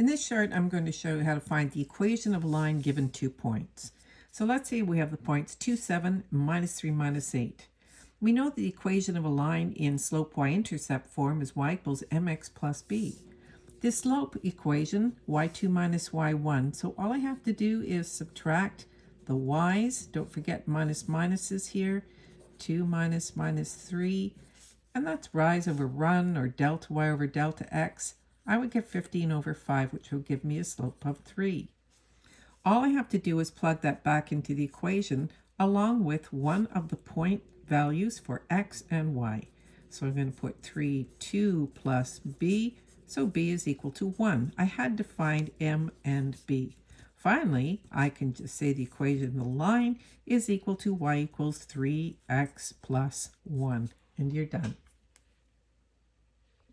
In this chart, I'm going to show you how to find the equation of a line given two points. So let's say we have the points 2, 7, minus 3, minus 8. We know the equation of a line in slope y-intercept form is y equals mx plus b. This slope equation, y2 minus y1, so all I have to do is subtract the y's, don't forget minus minuses here, 2 minus minus 3, and that's rise over run or delta y over delta x. I would get 15 over 5, which will give me a slope of 3. All I have to do is plug that back into the equation along with one of the point values for x and y. So I'm going to put 3, 2 plus b, so b is equal to 1. I had to find m and b. Finally, I can just say the equation the line is equal to y equals 3x plus 1, and you're done.